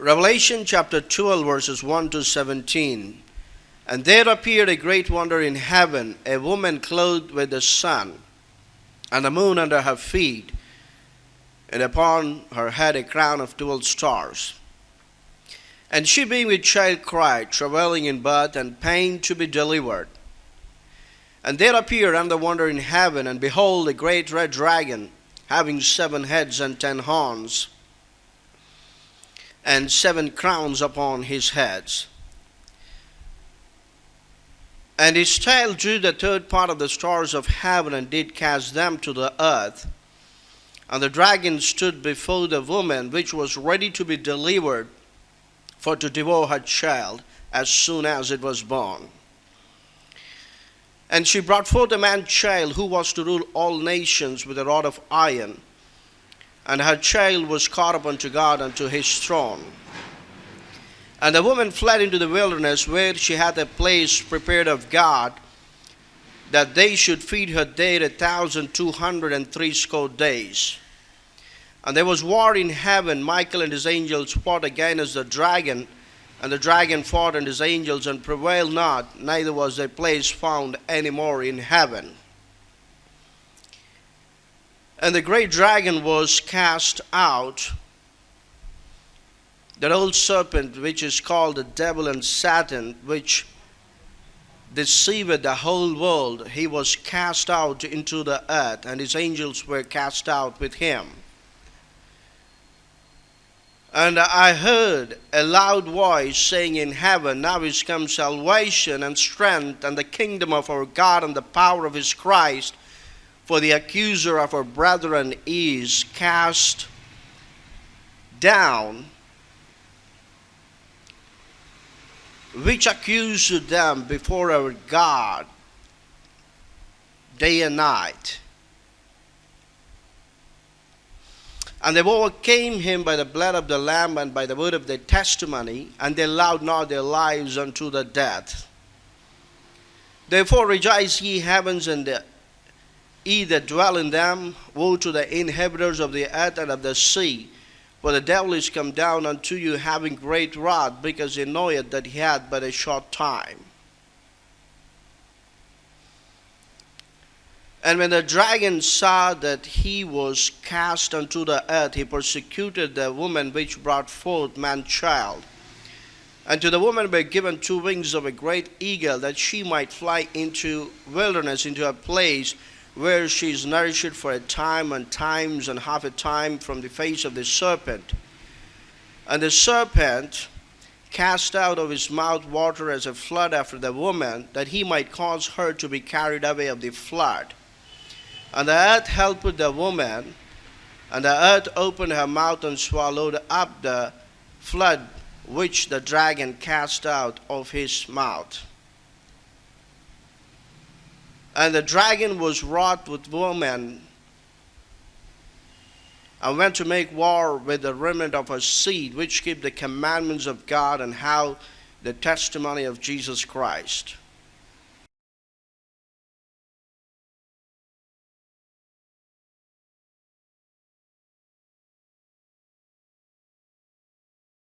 Revelation chapter 12, verses 1 to 17. And there appeared a great wonder in heaven a woman clothed with the sun, and the moon under her feet, and upon her head a crown of twelve stars. And she, being with child, cried, travailing in birth and pain to be delivered. And there appeared another wonder in heaven, and behold, a great red dragon, having seven heads and ten horns, and seven crowns upon his heads. And his tail drew the third part of the stars of heaven, and did cast them to the earth. And the dragon stood before the woman, which was ready to be delivered, for to devour her child as soon as it was born. And she brought forth a man child who was to rule all nations with a rod of iron. And her child was caught up unto God unto his throne. And the woman fled into the wilderness, where she had a place prepared of God, that they should feed her there a thousand two hundred and threescore days. And there was war in heaven. Michael and his angels fought against the dragon, and the dragon fought and his angels and prevailed not, neither was their place found any more in heaven. And the great dragon was cast out, that old serpent which is called the devil and Satan, which deceived the whole world, he was cast out into the earth, and his angels were cast out with him. And I heard a loud voice saying in heaven, Now is come salvation and strength and the kingdom of our God and the power of his Christ. For the accuser of our brethren is cast down, which accused them before our God day and night. And they overcame him by the blood of the Lamb and by the word of their testimony, and they allowed not their lives unto the death. Therefore rejoice ye heavens and the, ye that dwell in them. Woe to the inhabitants of the earth and of the sea. For the devil is come down unto you having great wrath, because he knoweth that he hath but a short time. And when the dragon saw that he was cast unto the earth, he persecuted the woman which brought forth man child. And to the woman were given two wings of a great eagle, that she might fly into wilderness, into a place where she is nourished for a time and times and half a time from the face of the serpent. And the serpent cast out of his mouth water as a flood after the woman, that he might cause her to be carried away of the flood. And the earth helped the woman, and the earth opened her mouth and swallowed up the flood which the dragon cast out of his mouth. And the dragon was wroth with woman and went to make war with the remnant of her seed, which keep the commandments of God and how the testimony of Jesus Christ.